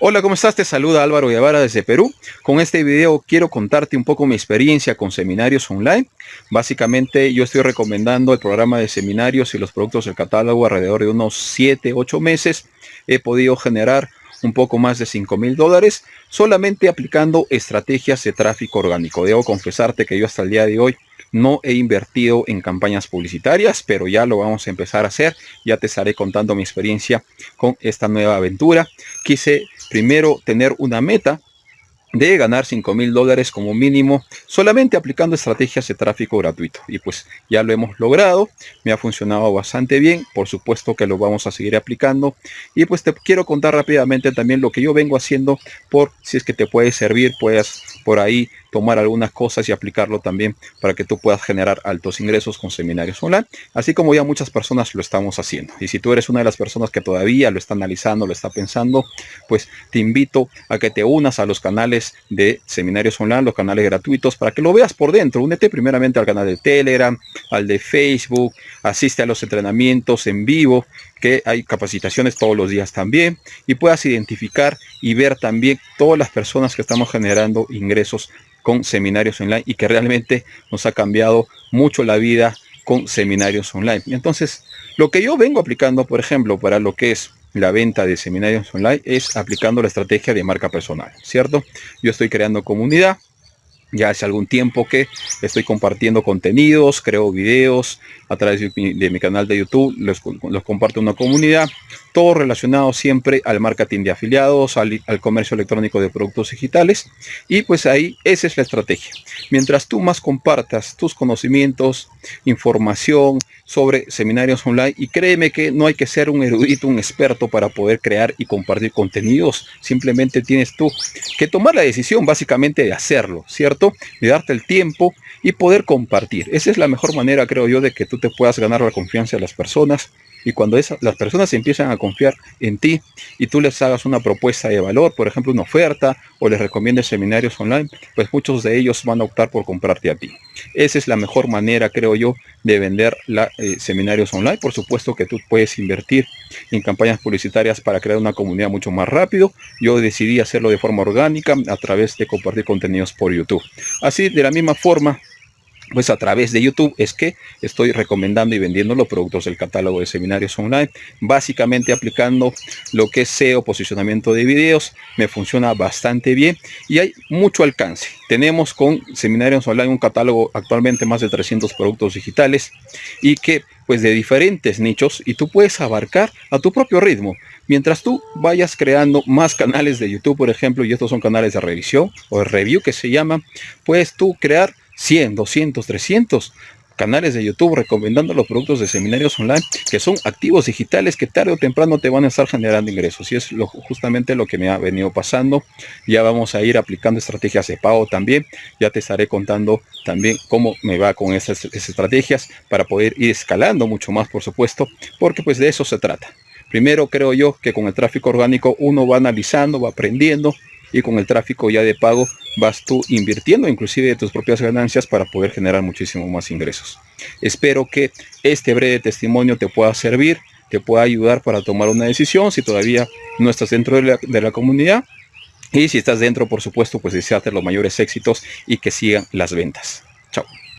Hola, ¿cómo estás? Te saluda Álvaro Guevara desde Perú. Con este video quiero contarte un poco mi experiencia con seminarios online. Básicamente yo estoy recomendando el programa de seminarios y los productos del catálogo alrededor de unos 7, 8 meses. He podido generar un poco más de 5 mil dólares solamente aplicando estrategias de tráfico orgánico. Debo confesarte que yo hasta el día de hoy no he invertido en campañas publicitarias, pero ya lo vamos a empezar a hacer. Ya te estaré contando mi experiencia con esta nueva aventura. Quise primero tener una meta de ganar 5 mil dólares como mínimo solamente aplicando estrategias de tráfico gratuito. Y pues ya lo hemos logrado me ha funcionado bastante bien por supuesto que lo vamos a seguir aplicando. Y pues te quiero contar rápidamente también lo que yo vengo haciendo por si es que te puede servir puedas por ahí tomar algunas cosas y aplicarlo también para que tú puedas generar altos ingresos con seminarios online, así como ya muchas personas lo estamos haciendo. Y si tú eres una de las personas que todavía lo está analizando, lo está pensando, pues te invito a que te unas a los canales de seminarios online, los canales gratuitos, para que lo veas por dentro. Únete primeramente al canal de Telegram, al de Facebook, asiste a los entrenamientos en vivo, que hay capacitaciones todos los días también, y puedas identificar y ver también todas las personas que estamos generando ingresos con seminarios online y que realmente nos ha cambiado mucho la vida con seminarios online. Entonces, lo que yo vengo aplicando, por ejemplo, para lo que es la venta de seminarios online es aplicando la estrategia de marca personal, ¿cierto? Yo estoy creando comunidad, ya hace algún tiempo que estoy compartiendo contenidos, creo videos a través de mi, canal de YouTube, los, los comparto una comunidad, todo relacionado siempre al marketing de afiliados, al, comercio electrónico de productos digitales y pues ahí esa es la estrategia. Mientras tú más compartas tus conocimientos, información sobre seminarios online y créeme que no hay que ser un erudito, un experto para poder crear y compartir contenidos, simplemente tienes tú que tomar la decisión básicamente de hacerlo, ¿cierto? De darte el tiempo y poder compartir. Esa es la mejor manera, creo yo, de que tú te puedas ganar la confianza de las personas y cuando las personas empiezan a confiar en ti y tú les hagas una propuesta de valor, por ejemplo una oferta o les recomiendes seminarios online, pues muchos de ellos van a optar por comprarte a ti. Esa es la mejor manera, creo yo, de vender la, eh, seminarios online. Por supuesto que tú puedes invertir en campañas publicitarias para crear una comunidad mucho más rápido. Yo decidí hacerlo de forma orgánica a través de compartir contenidos por YouTube. Así, de la misma forma, pues a través de YouTube es que estoy recomendando y vendiendo los productos del catálogo de seminarios online, básicamente aplicando lo que es SEO, posicionamiento de videos, me funciona bastante bien y hay mucho alcance. Tenemos con seminarios online un catálogo actualmente más de 300 productos digitales y que pues de diferentes nichos y tú puedes abarcar a tu propio ritmo. Mientras tú vayas creando más canales de YouTube, por ejemplo, y estos son canales de revisión o de review que se llaman, puedes tú crear 100, 200, 300 canales de YouTube recomendando los productos de seminarios online que son activos digitales que tarde o temprano te van a estar generando ingresos. Y es lo, justamente lo que me ha venido pasando. Ya vamos a ir aplicando estrategias de pago también. Ya te estaré contando también cómo me va con esas, esas estrategias para poder ir escalando mucho más por supuesto porque pues de eso se trata. Primero creo yo que con el tráfico orgánico uno va analizando va aprendiendo y con el tráfico ya de pago vas tú invirtiendo inclusive de tus propias ganancias para poder generar muchísimo más ingresos. Espero que este breve testimonio te pueda servir, te pueda ayudar para tomar una decisión si todavía no estás dentro de la, de la comunidad y si estás dentro, por supuesto, pues desearte los mayores éxitos y que sigan las ventas. Chao.